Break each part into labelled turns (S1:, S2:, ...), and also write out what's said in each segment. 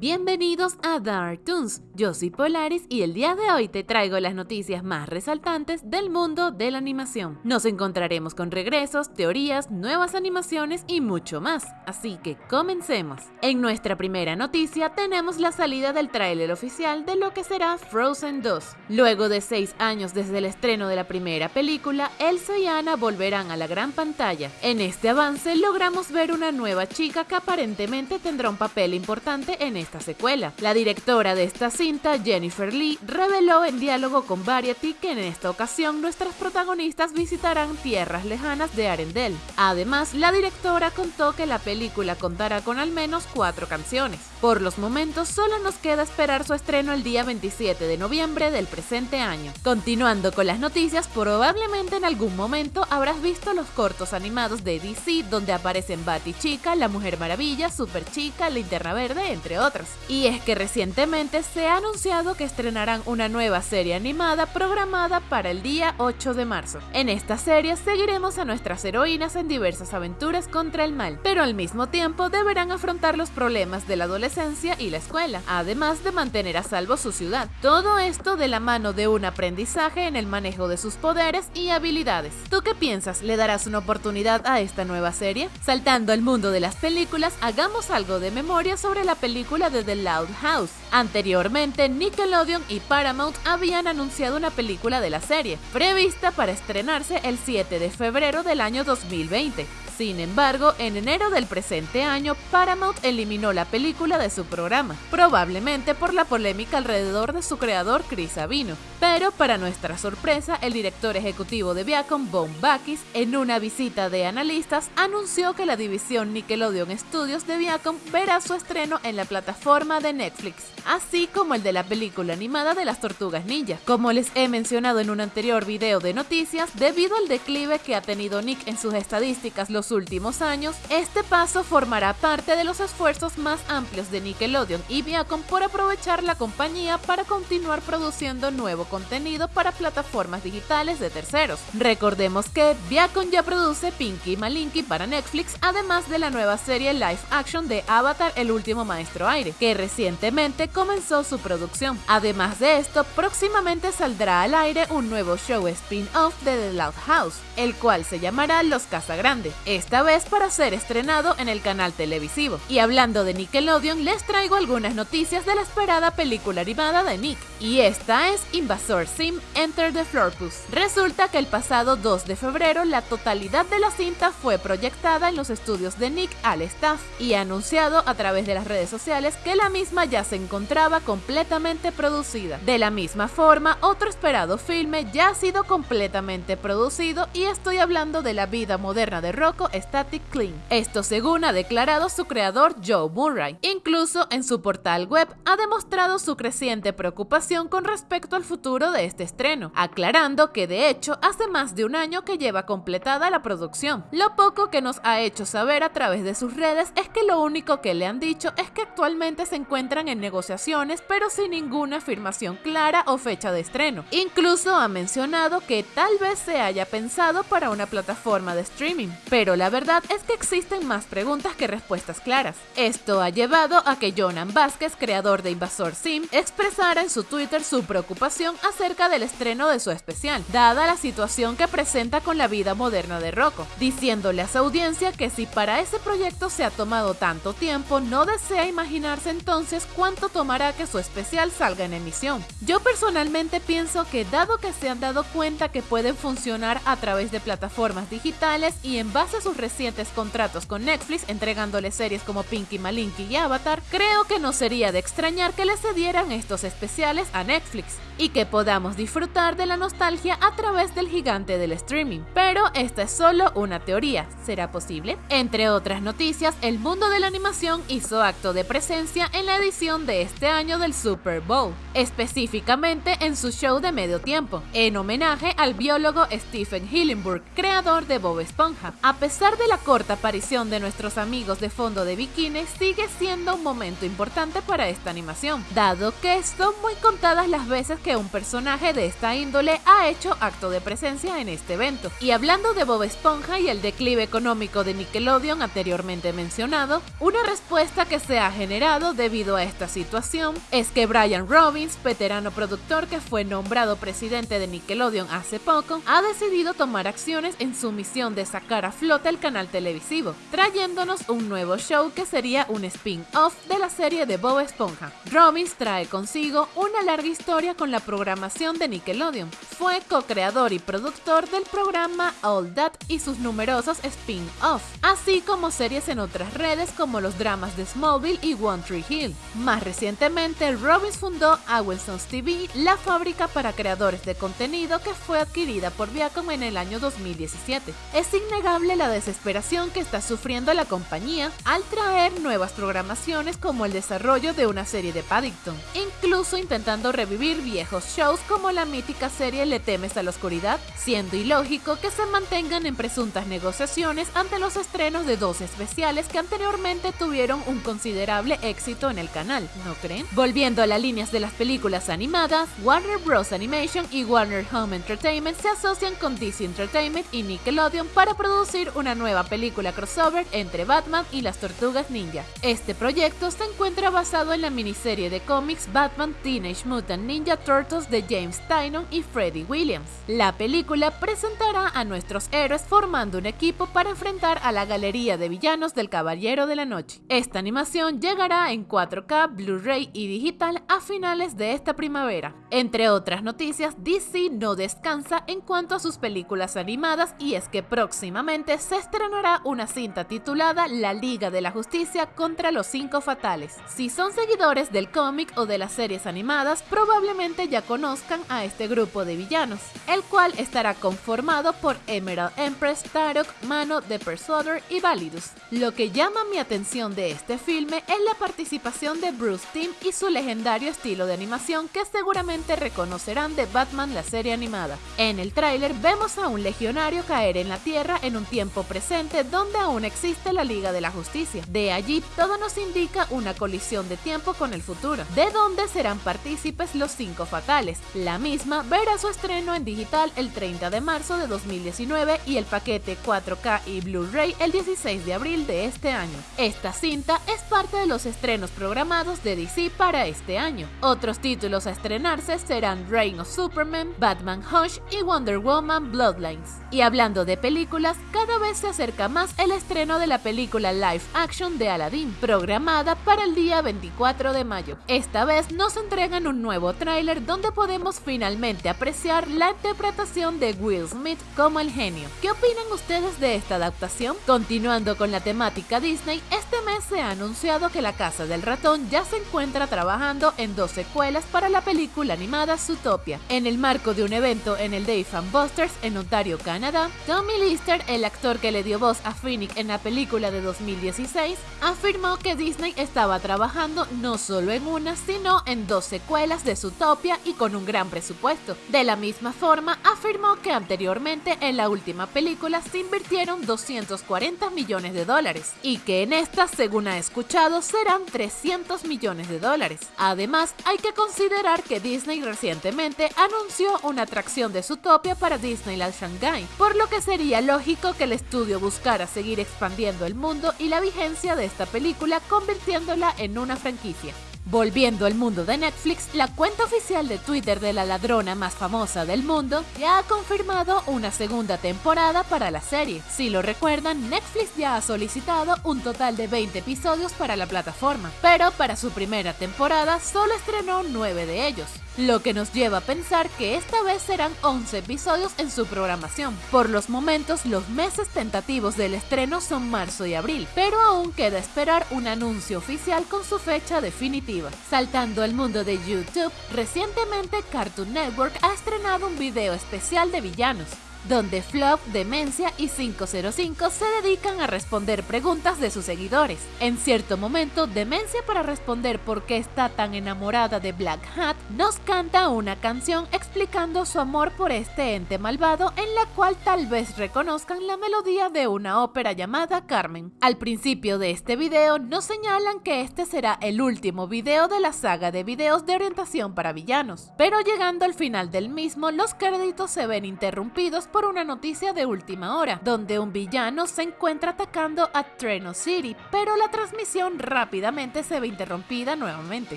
S1: Bienvenidos a Dark Toons, yo soy Polaris y el día de hoy te traigo las noticias más resaltantes del mundo de la animación. Nos encontraremos con regresos, teorías, nuevas animaciones y mucho más, así que comencemos. En nuestra primera noticia tenemos la salida del tráiler oficial de lo que será Frozen 2. Luego de 6 años desde el estreno de la primera película, Elsa y Anna volverán a la gran pantalla. En este avance logramos ver una nueva chica que aparentemente tendrá un papel importante en este esta secuela. La directora de esta cinta, Jennifer Lee, reveló en diálogo con Variety que en esta ocasión nuestras protagonistas visitarán tierras lejanas de Arendelle. Además, la directora contó que la película contará con al menos cuatro canciones. Por los momentos, solo nos queda esperar su estreno el día 27 de noviembre del presente año. Continuando con las noticias, probablemente en algún momento habrás visto los cortos animados de DC donde aparecen Batty Chica, La Mujer Maravilla, Super Chica, Linterna Verde, entre otros. Y es que recientemente se ha anunciado que estrenarán una nueva serie animada programada para el día 8 de marzo. En esta serie seguiremos a nuestras heroínas en diversas aventuras contra el mal, pero al mismo tiempo deberán afrontar los problemas de la adolescencia y la escuela, además de mantener a salvo su ciudad. Todo esto de la mano de un aprendizaje en el manejo de sus poderes y habilidades. ¿Tú qué piensas? ¿Le darás una oportunidad a esta nueva serie? Saltando al mundo de las películas, hagamos algo de memoria sobre la película de The Loud House. Anteriormente, Nickelodeon y Paramount habían anunciado una película de la serie, prevista para estrenarse el 7 de febrero del año 2020. Sin embargo, en enero del presente año, Paramount eliminó la película de su programa, probablemente por la polémica alrededor de su creador Chris Sabino. Pero para nuestra sorpresa, el director ejecutivo de Viacom, Bon Bakis, en una visita de analistas, anunció que la división Nickelodeon Studios de Viacom verá su estreno en la plataforma de Netflix, así como el de la película animada de las Tortugas Ninja. Como les he mencionado en un anterior video de noticias, debido al declive que ha tenido Nick en sus estadísticas los últimos años, este paso formará parte de los esfuerzos más amplios de Nickelodeon y Viacom por aprovechar la compañía para continuar produciendo nuevo contenido para plataformas digitales de terceros. Recordemos que Viacom ya produce Pinky Malinky para Netflix, además de la nueva serie live action de Avatar El último maestro aire, que recientemente comenzó su producción. Además de esto, próximamente saldrá al aire un nuevo show spin-off de The Loud House, el cual se llamará Los Casagrande esta vez para ser estrenado en el canal televisivo. Y hablando de Nickelodeon, les traigo algunas noticias de la esperada película animada de Nick, y esta es Invasor Sim Enter the Florpus. Resulta que el pasado 2 de febrero la totalidad de la cinta fue proyectada en los estudios de Nick al staff y anunciado a través de las redes sociales que la misma ya se encontraba completamente producida. De la misma forma, otro esperado filme ya ha sido completamente producido y estoy hablando de la vida moderna de Rocco Static Clean. Esto según ha declarado su creador Joe Murray. Incluso en su portal web ha demostrado su creciente preocupación con respecto al futuro de este estreno, aclarando que de hecho hace más de un año que lleva completada la producción. Lo poco que nos ha hecho saber a través de sus redes es que lo único que le han dicho es que actualmente se encuentran en negociaciones pero sin ninguna afirmación clara o fecha de estreno. Incluso ha mencionado que tal vez se haya pensado para una plataforma de streaming, pero la verdad es que existen más preguntas que respuestas claras. Esto ha llevado a que Jonan Vázquez, creador de Invasor Sim, expresara en su Twitter su preocupación acerca del estreno de su especial, dada la situación que presenta con la vida moderna de Rocco, diciéndole a su audiencia que si para ese proyecto se ha tomado tanto tiempo, no desea imaginarse entonces cuánto tomará que su especial salga en emisión. Yo personalmente pienso que dado que se han dado cuenta que pueden funcionar a través de plataformas digitales y en base a sus recientes contratos con Netflix entregándole series como Pinky Malinky y Avatar, creo que no sería de extrañar que le cedieran estos especiales a Netflix y que podamos disfrutar de la nostalgia a través del gigante del streaming. Pero esta es solo una teoría, ¿será posible? Entre otras noticias, el mundo de la animación hizo acto de presencia en la edición de este año del Super Bowl, específicamente en su show de medio tiempo, en homenaje al biólogo Stephen Hillenburg, creador de Bob Esponja. A pesar de la corta aparición de nuestros amigos de fondo de bikini, sigue siendo un momento importante para esta animación, dado que son muy contadas las veces que un de esta índole ha hecho acto de presencia en este evento. Y hablando de Bob Esponja y el declive económico de Nickelodeon anteriormente mencionado, una respuesta que se ha generado debido a esta situación es que Brian Robbins, veterano productor que fue nombrado presidente de Nickelodeon hace poco, ha decidido tomar acciones en su misión de sacar a flote el canal televisivo, trayéndonos un nuevo show que sería un spin-off de la serie de Bob Esponja. Robbins trae consigo una larga historia con la programación de Nickelodeon. Fue co-creador y productor del programa All That y sus numerosos spin-off, así como series en otras redes como los dramas de Smallville y One Tree Hill. Más recientemente, Robbins fundó Wilson's TV, la fábrica para creadores de contenido que fue adquirida por Viacom en el año 2017. Es innegable la desesperación que está sufriendo la compañía al traer nuevas programaciones como el desarrollo de una serie de Paddington, incluso intentando revivir viejos shows como la mítica serie Le temes a la oscuridad, siendo ilógico que se mantengan en presuntas negociaciones ante los estrenos de dos especiales que anteriormente tuvieron un considerable éxito en el canal, ¿no creen? Volviendo a las líneas de las películas animadas, Warner Bros. Animation y Warner Home Entertainment se asocian con DC Entertainment y Nickelodeon para producir una nueva película crossover entre Batman y las Tortugas Ninja. Este proyecto se encuentra basado en la miniserie de cómics Batman Teenage Mutant Ninja Turtles de James Tynion y Freddie Williams. La película presentará a nuestros héroes formando un equipo para enfrentar a la galería de villanos del Caballero de la Noche. Esta animación llegará en 4K, Blu-ray y digital a finales de esta primavera. Entre otras noticias, DC no descansa en cuanto a sus películas animadas y es que próximamente se estrenará una cinta titulada La Liga de la Justicia contra los Cinco Fatales. Si son seguidores del cómic o de las series animadas, probablemente ya conozcan a este grupo de villanos, el cual estará conformado por Emerald Empress, Tarok, Mano, The Persuader y Validus. Lo que llama mi atención de este filme es la participación de Bruce Timm y su legendario estilo de animación que seguramente reconocerán de Batman la serie animada. En el tráiler vemos a un legionario caer en la Tierra en un tiempo presente donde aún existe la Liga de la Justicia. De allí todo nos indica una colisión de tiempo con el futuro, de donde serán partícipes los cinco fatales. La misma verá su estreno en digital el 30 de marzo de 2019 y el paquete 4K y Blu-ray el 16 de abril de este año. Esta cinta es parte de los estrenos programados de DC para este año. Otros títulos a estrenarse serán Reign of Superman, Batman Hush y Wonder Woman Bloodlines. Y hablando de películas, cada vez se acerca más el estreno de la película live action de Aladdin, programada para el día 24 de mayo. Esta vez nos entregan un nuevo tráiler donde podemos finalmente apreciar la interpretación de Will Smith como el genio. ¿Qué opinan ustedes de esta adaptación? Continuando con la temática Disney, este mes se ha anunciado que la Casa del Ratón ya se encuentra trabajando en dos secuelas para la película animada Zootopia. En el marco de un evento en el Dave Fan Busters en Ontario, Canadá, Tommy Lister, el actor que le dio voz a Phoenix en la película de 2016, afirmó que Disney estaba trabajando no solo en una, sino en dos secuelas de Zootopia y con un gran presupuesto. De la misma forma, afirmó que anteriormente en la última película se invirtieron 240 millones de dólares y que en esta, según ha escuchado, serán 300 millones de dólares. Además, hay que considerar que Disney recientemente anunció una atracción de Zootopia para Disneyland Shanghai, por lo que sería lógico que el estudio buscara seguir expandiendo el mundo y la vigencia de esta película convirtiéndola en una franquicia. Volviendo al mundo de Netflix, la cuenta oficial de Twitter de la ladrona más famosa del mundo ya ha confirmado una segunda temporada para la serie. Si lo recuerdan, Netflix ya ha solicitado un total de 20 episodios para la plataforma, pero para su primera temporada solo estrenó 9 de ellos lo que nos lleva a pensar que esta vez serán 11 episodios en su programación. Por los momentos, los meses tentativos del estreno son marzo y abril, pero aún queda esperar un anuncio oficial con su fecha definitiva. Saltando al mundo de YouTube, recientemente Cartoon Network ha estrenado un video especial de villanos donde Flop, Demencia y 505 se dedican a responder preguntas de sus seguidores. En cierto momento, Demencia para responder por qué está tan enamorada de Black Hat, nos canta una canción explicando su amor por este ente malvado en la cual tal vez reconozcan la melodía de una ópera llamada Carmen. Al principio de este video nos señalan que este será el último video de la saga de videos de orientación para villanos, pero llegando al final del mismo los créditos se ven interrumpidos por una noticia de última hora, donde un villano se encuentra atacando a Treno City, pero la transmisión rápidamente se ve interrumpida nuevamente,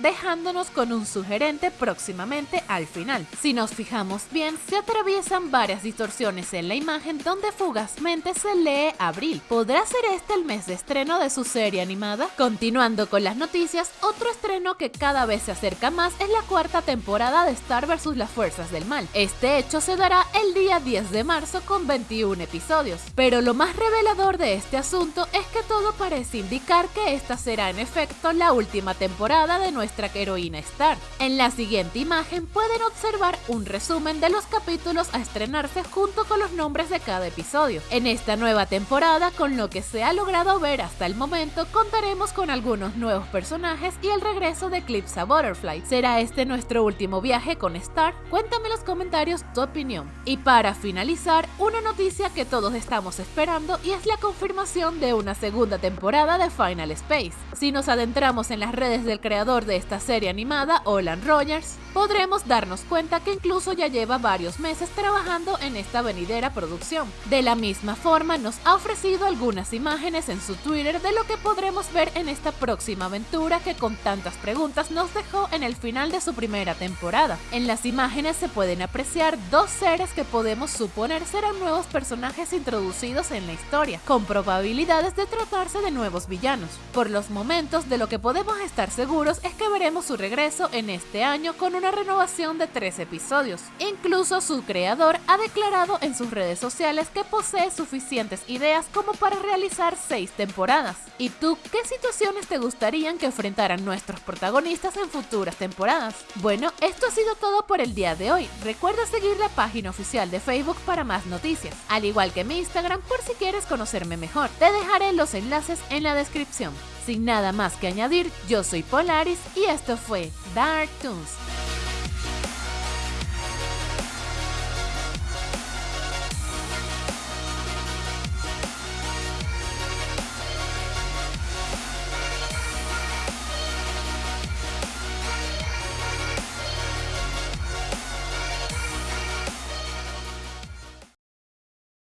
S1: dejándonos con un sugerente próximamente al final. Si nos fijamos bien, se atraviesan varias distorsiones en la imagen donde fugazmente se lee Abril. ¿Podrá ser este el mes de estreno de su serie animada? Continuando con las noticias, otro estreno que cada vez se acerca más es la cuarta temporada de Star vs. las Fuerzas del Mal. Este hecho se dará el día 10 de marzo con 21 episodios. Pero lo más revelador de este asunto es que todo parece indicar que esta será en efecto la última temporada de nuestra heroína Star. En la siguiente imagen pueden observar un resumen de los capítulos a estrenarse junto con los nombres de cada episodio. En esta nueva temporada, con lo que se ha logrado ver hasta el momento, contaremos con algunos nuevos personajes y el regreso de Eclipse Butterfly. ¿Será este nuestro último viaje con Star? Cuéntame en los comentarios tu opinión. Y para finalizar, una noticia que todos estamos esperando y es la confirmación de una segunda temporada de Final Space. Si nos adentramos en las redes del creador de esta serie animada, Olan Rogers, podremos darnos cuenta que incluso ya lleva varios meses trabajando en esta venidera producción. De la misma forma, nos ha ofrecido algunas imágenes en su Twitter de lo que podremos ver en esta próxima aventura que con tantas preguntas nos dejó en el final de su primera temporada. En las imágenes se pueden apreciar dos seres que podemos suponer serán nuevos personajes introducidos en la historia, con probabilidades de tratarse de nuevos villanos. Por los de lo que podemos estar seguros es que veremos su regreso en este año con una renovación de tres episodios. Incluso su creador ha declarado en sus redes sociales que posee suficientes ideas como para realizar seis temporadas. ¿Y tú qué situaciones te gustarían que enfrentaran nuestros protagonistas en futuras temporadas? Bueno, esto ha sido todo por el día de hoy. Recuerda seguir la página oficial de Facebook para más noticias, al igual que mi Instagram por si quieres conocerme mejor. Te dejaré los enlaces en la descripción. Sin nada más que añadir, yo soy Polaris y esto fue Dark Toons.